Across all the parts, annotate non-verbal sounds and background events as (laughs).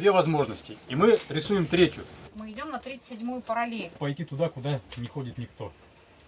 две возможности, и мы рисуем третью. Мы идем на 37-ю параллель. Пойти туда, куда не ходит никто.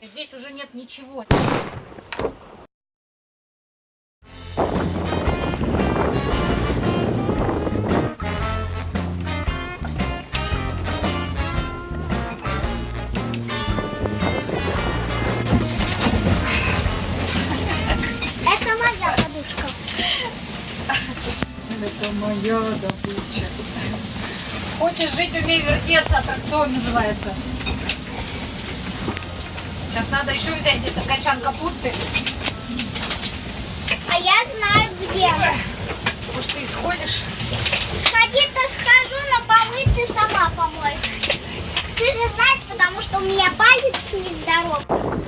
Здесь уже нет ничего. Это моя добыча. Хочешь жить, умей вертеться, аттракцион называется. Сейчас надо еще взять где-то качан капусты. А я знаю где. Может, ты сходишь? Сходить-то схожу, но полы ты сама помоешь. Ты же знаешь, потому что у меня палец нездоров.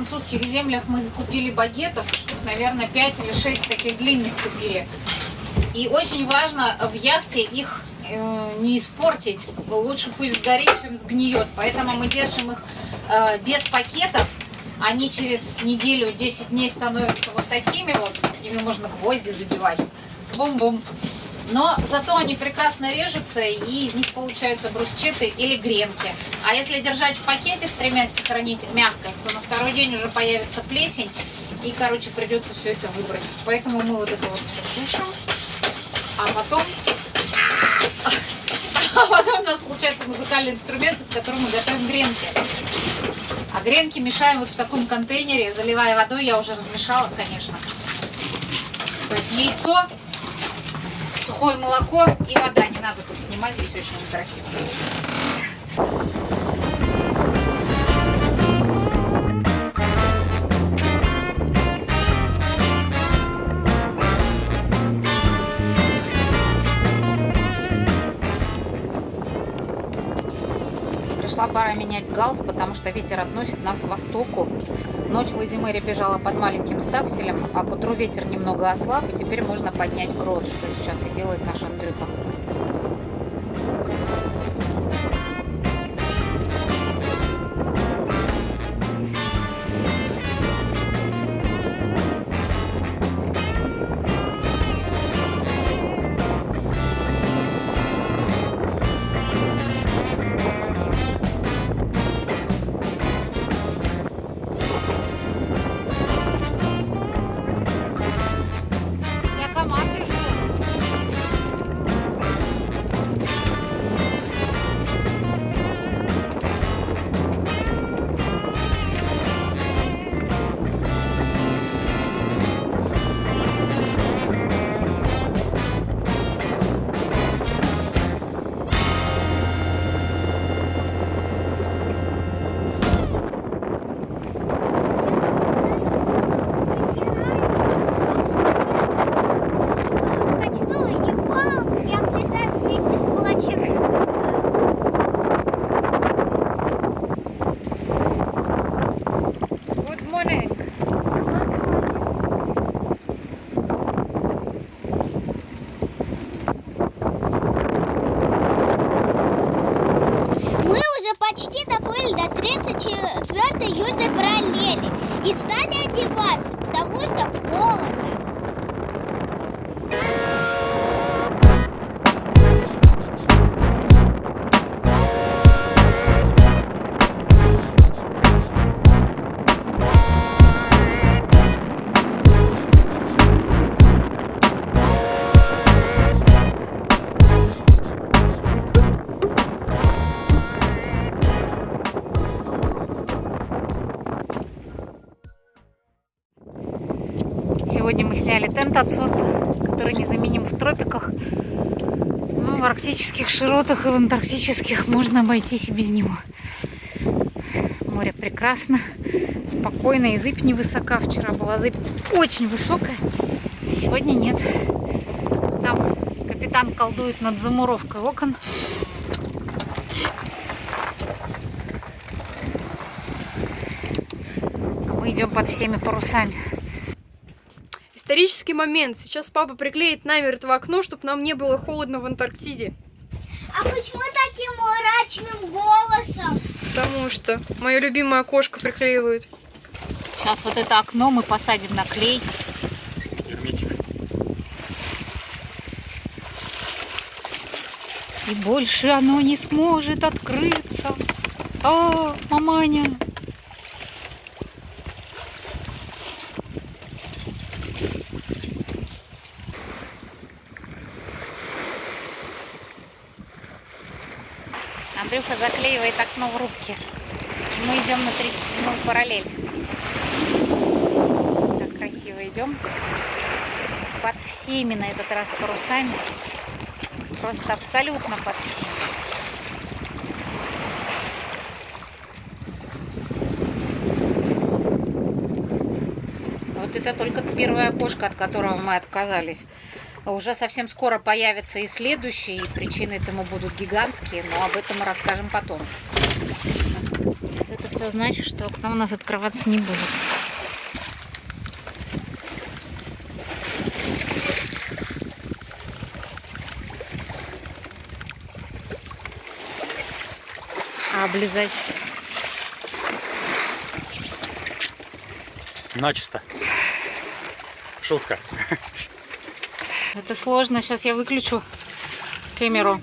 Французских землях мы закупили багетов, штук, наверное, 5 или 6 таких длинных купили. И очень важно в яхте их э, не испортить. Лучше пусть сгорит, чем сгниет. Поэтому мы держим их э, без пакетов. Они через неделю, 10 дней становятся вот такими вот. Ими можно гвозди забивать. Бум-бум. Но зато они прекрасно режутся, и из них получаются брусчаты или гренки. А если держать в пакете, стремясь сохранить мягкость, то на второй день уже появится плесень, и, короче, придется все это выбросить. Поэтому мы вот это вот все сушим, а потом... А потом у нас получается музыкальный инструмент, из которого мы готовим гренки. А гренки мешаем вот в таком контейнере, заливая водой, я уже размешала, конечно. То есть яйцо, сухое молоко и вода. Не надо тут снимать, здесь очень некрасиво. Пора менять галс, потому что ветер относит нас к востоку. Ночь Лазимери бежала под маленьким стакселем, а к утру ветер немного ослаб, и теперь можно поднять грот, что сейчас и делает наш Андрюха. Одеваться, потому что холодно. Сегодня мы сняли тент от солнца, который незаменим в тропиках. Но в арктических широтах и в антарктических можно обойтись и без него. Море прекрасно, спокойно, и зыбь невысока. Вчера была зыбь очень высокая. А сегодня нет. Там капитан колдует над замуровкой окон. А мы идем под всеми парусами. Исторический момент. Сейчас папа приклеит намертво окно, чтобы нам не было холодно в Антарктиде. А почему таким мрачным голосом? Потому что мое любимое окошко приклеивают. Сейчас вот это окно мы посадим на клей. Герметик. И больше оно не сможет открыться. А, маманя. Андрюха заклеивает окно в рубке. И мы идем на 37 параллель. Так красиво идем. Под всеми на этот раз парусами. Просто абсолютно под всеми. Вот это только первое окошко, от которого мы отказались. Уже совсем скоро появятся и следующие, и причины этому будут гигантские, но об этом мы расскажем потом. Это все значит, что окно у нас открываться не будет. А облизать Начисто. Шутка. Это сложно. Сейчас я выключу камеру.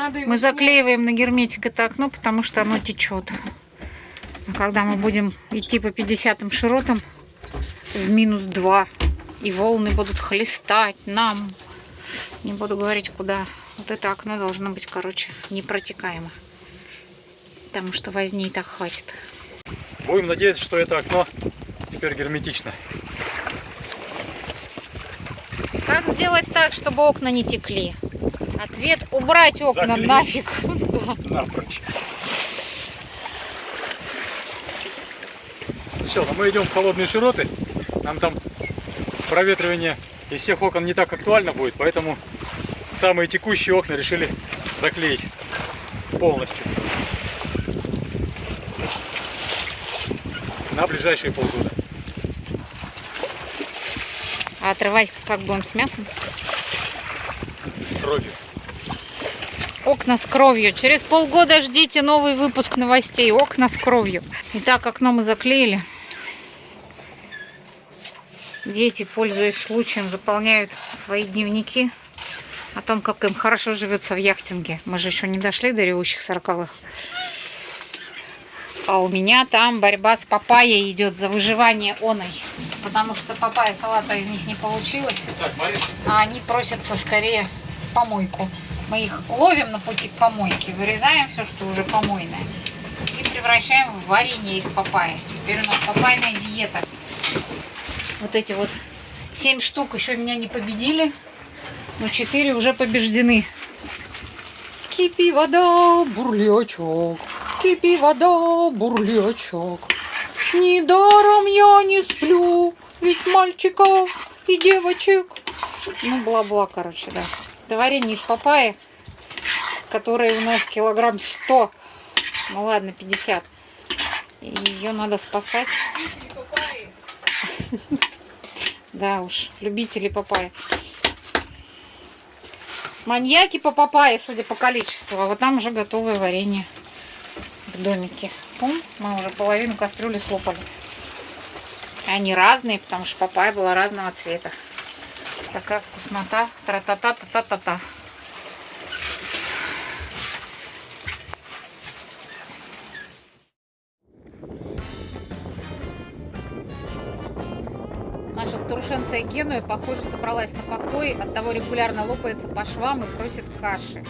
Его Мы заклеиваем на герметик это окно, потому что оно течет. А когда мы будем идти по 50 широтам в минус 2, и волны будут хлестать нам, не буду говорить куда, вот это окно должно быть, короче, непротекаемо. Потому что возни и так хватит. Будем надеяться, что это окно теперь герметично. Как сделать так, чтобы окна не текли? Ответ убрать окна Заклеить. нафиг. (laughs) Напрочь. Все, ну мы идем в холодные широты. Нам там проветривание из всех окон не так актуально будет, поэтому самые текущие окна решили заклеить полностью. На ближайшие полгода. А отрывать как будем с мясом? С кровью. Окна с кровью. Через полгода ждите новый выпуск новостей. Окна с кровью. Итак, окно мы заклеили. Дети, пользуясь случаем, заполняют свои дневники о том, как им хорошо живется в яхтинге. Мы же еще не дошли до ревущих сороковых. А у меня там борьба с папайей идет за выживание оной. Потому что папайя салата из них не получилось Так, а они просятся скорее в помойку. Мы их ловим на пути к помойке, вырезаем все, что уже помойное, и превращаем в варенье из папайи. Теперь у нас папайная диета. Вот эти вот 7 штук еще меня не победили, но 4 уже побеждены. Кипи вода, бурлячок, кипи вода, бурлячок. Недаром я не сплю, ведь мальчиков и девочек. Ну, бла-бла, короче, да. Это варенье из папайи, которое у нас килограмм 100. Ну ладно, 50. И ее надо спасать. (laughs) Да уж, любители папайи. Маньяки по папайе, судя по количеству. А вот там уже готовое варенье в домике. Пум, мы уже половину кастрюли слопали. Они разные, потому что папайя была разного цвета. Такая вкуснота. Тра-та-та-та-та-та-та. Наша старушенция Генуя, похоже, собралась на покой, оттого регулярно лопается по швам и просит каши.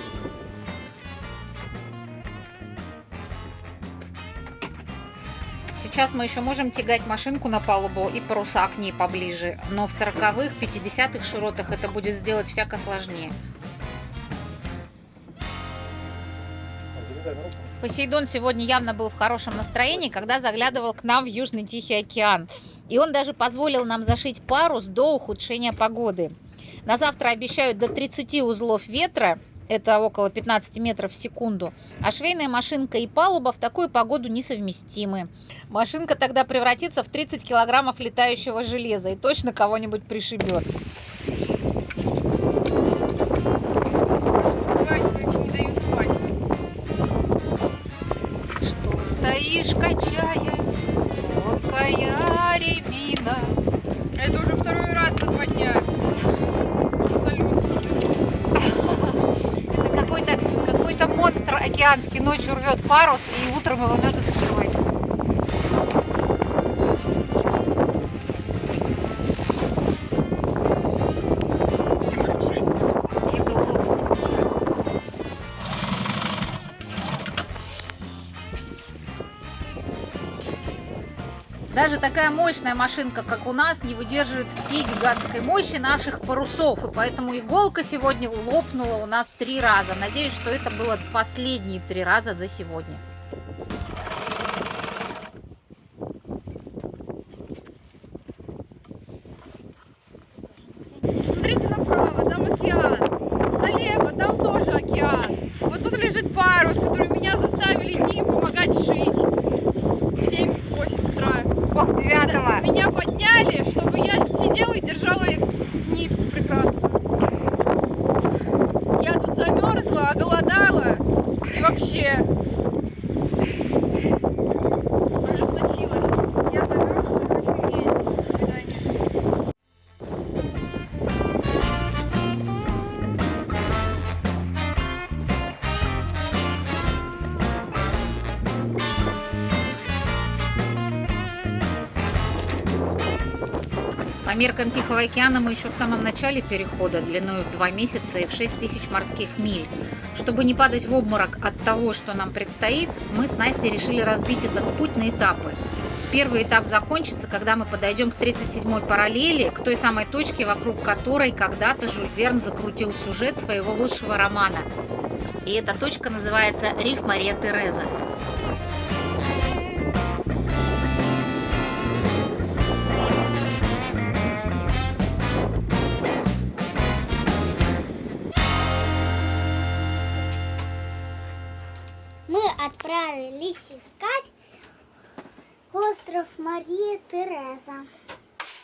Сейчас мы еще можем тягать машинку на палубу и паруса к ней поближе, но в 40-х, 50-х широтах это будет сделать всяко сложнее. Посейдон сегодня явно был в хорошем настроении, когда заглядывал к нам в Южный Тихий океан. И он даже позволил нам зашить парус до ухудшения погоды. На завтра обещают до 30 узлов ветра, это около 15 метров в секунду. А швейная машинка и палуба в такую погоду несовместимы. Машинка тогда превратится в 30 килограммов летающего железа и точно кого-нибудь пришибет. Океанский ночью рвет парус, и утром его надо скрывать. Даже такая мощная машинка, как у нас, не выдерживает всей гигантской мощи наших парусов. И поэтому иголка сегодня лопнула у нас три раза. Надеюсь, что это было последние три раза за сегодня. Смотрите направо, там океан. Налево, там тоже океан. Вот тут лежит парус, который меня заставили идти им помогать шить. В 7-8 утра. Пол. Меня подняли, чтобы я сидела и держала нитку прекрасно. Я тут замерзла, оголодала и вообще По меркам Тихого океана мы еще в самом начале перехода, длиной в 2 месяца и в 6 тысяч морских миль. Чтобы не падать в обморок от того, что нам предстоит, мы с Настей решили разбить этот путь на этапы. Первый этап закончится, когда мы подойдем к 37-й параллели, к той самой точке, вокруг которой когда-то Жюль Верн закрутил сюжет своего лучшего романа. И эта точка называется «Риф Мария Тереза». Искать остров Мария Тереза.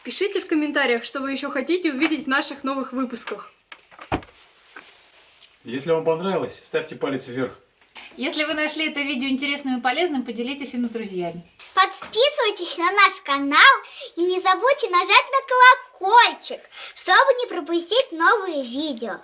Пишите в комментариях, что вы еще хотите увидеть в наших новых выпусках. Если вам понравилось, ставьте палец вверх. Если вы нашли это видео интересным и полезным, поделитесь им с друзьями. Подписывайтесь на наш канал и не забудьте нажать на колокольчик, чтобы не пропустить новые видео.